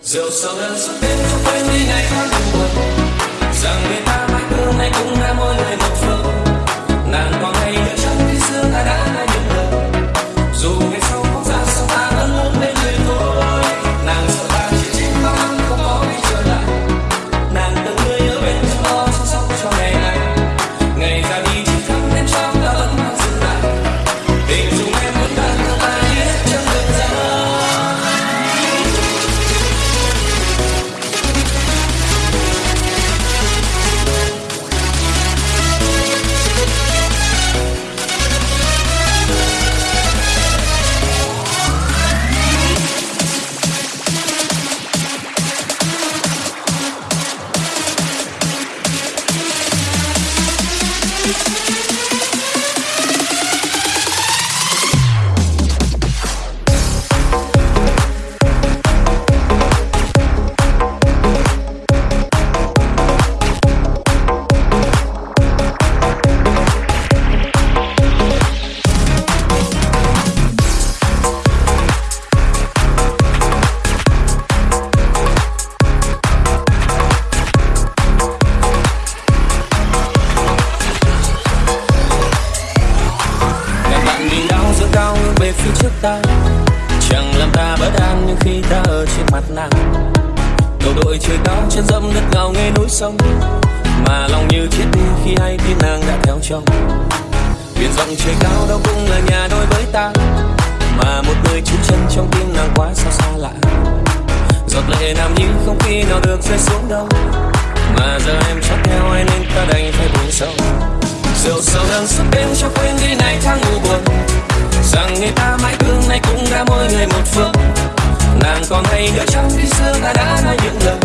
rượu sầu đơn suốt đêm không quên đi ngày tháng buồn rằng người ta mãi thương nay cũng đã mỗi người một phương về phía trước ta. Chẳng làm ta bất an như khi ta ở trên mặt nàng. Đầu đội trời cao, chân dẫm đất ngào nghe núi sông. Mà lòng như chết đi khi hay tin nàng đã theo chồng. Biển rộng trời cao đâu cũng là nhà đôi với ta. Mà một người chú chân trong tim nàng quá xa xa lạ. Giọt lệ nam như không khi nào được rơi xuống đâu. Mà giờ em chắc theo ai nên ta đành phải buồn sâu. Rượu sầu đang sức đêm cho quên đi này tháng ngủ buồn rằng người ta mãi thương nay cũng đã mỗi người một phương nàng còn hay nhớ trong khi xưa ta đã nói những lời.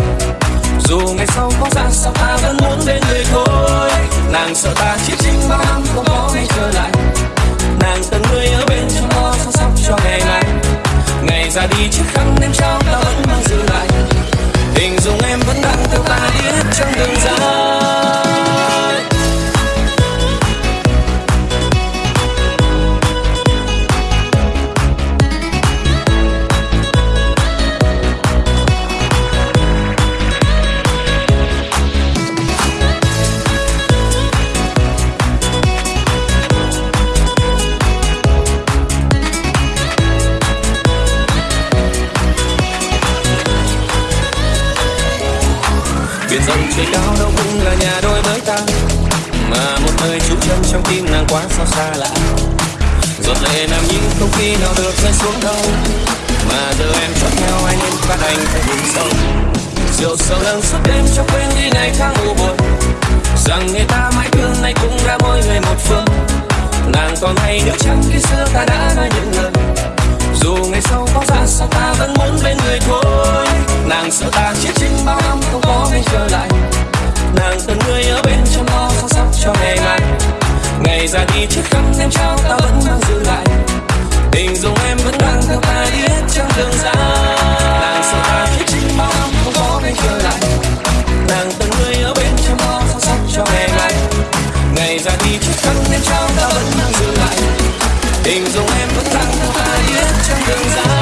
Dù ngày sau có ra sao ta vẫn muốn bên người thôi. Nàng sợ ta chỉ chính bao năm không có ngày trở lại. Nàng từng người ở bên trong lo chăm sóc cho ngày này ngày ra đi chiếc khăn đêm trao ta vẫn mang giữ lại. Hình dung em vẫn đang theo ta đi hết trong đường dài. Dòng trời cao đâu cũng là nhà đôi với ta. Mà một nơi trú chân trong tim nàng quá sao xa lạ. Giọt lệ nằm nhưng không khi nào được rơi xuống đâu. Mà giờ em chọn theo anh nên phát anh phải buồn sâu rượu sầu lần suốt đêm cho quên đi ngày tháng u buồn. Rằng người ta mãi thương nay cũng đã mỗi người một phương. Nàng còn hay nữa chẳng khi xưa ta đã nói những lời? Dù ngày sau có ra sao ta vẫn muốn bên ngày ra đi trước khăn xem trao, ta vẫn mang giữ lại. Tình dùng em vẫn đang theo ta đi hết trong đường ra nàng sao ta khi chính bao năm không có bên trở lại. Nàng từng người ở bên trong bao sâu sắc cho ngày lại ngày ra đi trước khăn xem trao, ta vẫn mang giữ lại. Tình dùng em vẫn đang theo ta đi hết trong đường ra